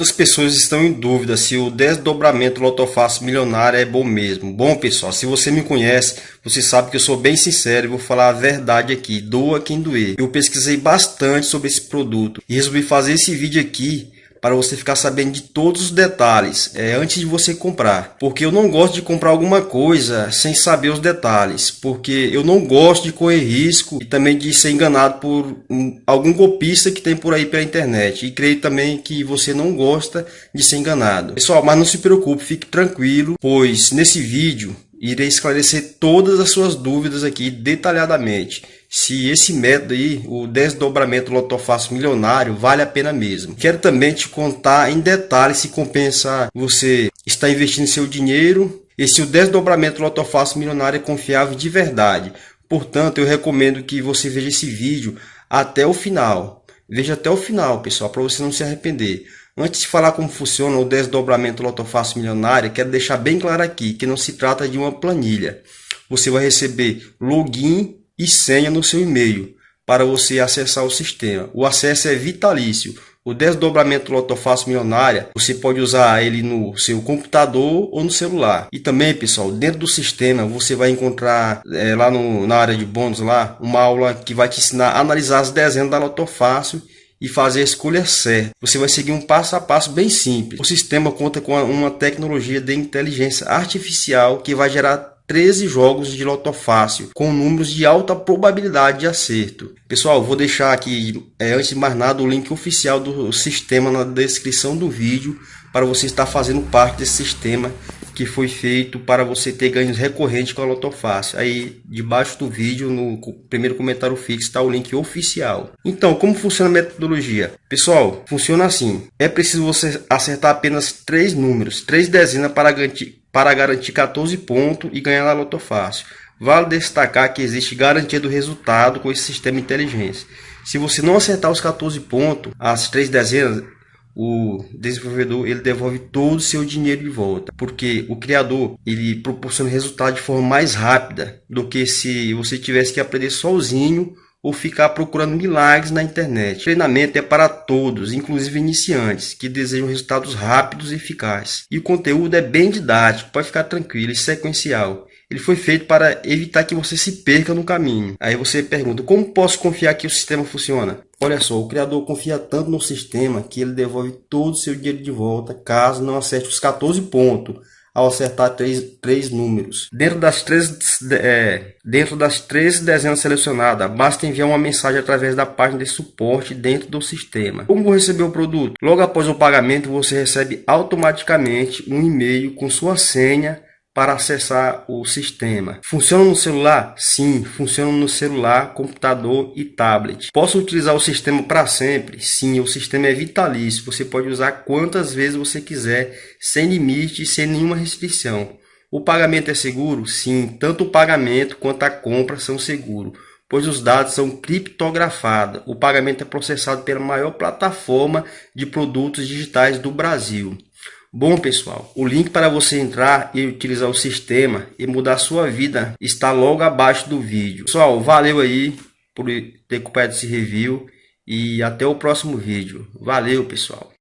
As pessoas estão em dúvida se o desdobramento lotofácil milionário é bom mesmo. Bom, pessoal, se você me conhece, você sabe que eu sou bem sincero e vou falar a verdade aqui, doa quem doer. Eu pesquisei bastante sobre esse produto e resolvi fazer esse vídeo aqui para você ficar sabendo de todos os detalhes é, antes de você comprar. Porque eu não gosto de comprar alguma coisa sem saber os detalhes. Porque eu não gosto de correr risco e também de ser enganado por um, algum golpista que tem por aí pela internet. E creio também que você não gosta de ser enganado. Pessoal, mas não se preocupe, fique tranquilo, pois nesse vídeo irei esclarecer todas as suas dúvidas aqui detalhadamente se esse método aí, o desdobramento lotofácil milionário, vale a pena mesmo. Quero também te contar em detalhes se compensa você estar investindo seu dinheiro e se o desdobramento lotofácil milionário é confiável de verdade. Portanto, eu recomendo que você veja esse vídeo até o final. Veja até o final, pessoal, para você não se arrepender. Antes de falar como funciona o desdobramento lotofácil milionário, quero deixar bem claro aqui que não se trata de uma planilha. Você vai receber login e senha no seu e-mail para você acessar o sistema. O acesso é vitalício. O desdobramento Lotofácil Milionária, você pode usar ele no seu computador ou no celular. E também, pessoal, dentro do sistema você vai encontrar é, lá no, na área de bônus lá uma aula que vai te ensinar a analisar as dezenas da Lotofácil e fazer a escolha certa. Você vai seguir um passo a passo bem simples. O sistema conta com uma tecnologia de inteligência artificial que vai gerar 13 jogos de loto fácil, com números de alta probabilidade de acerto. Pessoal, vou deixar aqui, é, antes de mais nada, o link oficial do sistema na descrição do vídeo, para você estar fazendo parte desse sistema que foi feito para você ter ganhos recorrentes com a Loto Fácil. Aí, debaixo do vídeo, no primeiro comentário fixo, está o link oficial. Então, como funciona a metodologia? Pessoal, funciona assim. É preciso você acertar apenas três números, três dezenas para garantir para garantir 14 pontos e ganhar na Loto Fácil. Vale destacar que existe garantia do resultado com esse sistema de inteligência. Se você não acertar os 14 pontos, as três dezenas, o desenvolvedor ele devolve todo o seu dinheiro de volta, porque o criador ele proporciona resultado de forma mais rápida do que se você tivesse que aprender sozinho ou ficar procurando milagres na internet. O treinamento é para todos, inclusive iniciantes, que desejam resultados rápidos e eficazes. E o conteúdo é bem didático, pode ficar tranquilo e sequencial. Ele foi feito para evitar que você se perca no caminho. Aí você pergunta, como posso confiar que o sistema funciona? Olha só, o criador confia tanto no sistema que ele devolve todo o seu dinheiro de volta caso não acerte os 14 pontos ao acertar três, três números. Dentro das três, é, dentro das três dezenas selecionadas, basta enviar uma mensagem através da página de suporte dentro do sistema. Como receber o produto? Logo após o pagamento, você recebe automaticamente um e-mail com sua senha para acessar o sistema. Funciona no celular? Sim, funciona no celular, computador e tablet. Posso utilizar o sistema para sempre? Sim, o sistema é vitalício. Você pode usar quantas vezes você quiser, sem limite e sem nenhuma restrição. O pagamento é seguro? Sim, tanto o pagamento quanto a compra são seguros, pois os dados são criptografados. O pagamento é processado pela maior plataforma de produtos digitais do Brasil. Bom pessoal, o link para você entrar e utilizar o sistema e mudar sua vida está logo abaixo do vídeo. Pessoal, valeu aí por ter acompanhado esse review e até o próximo vídeo. Valeu pessoal!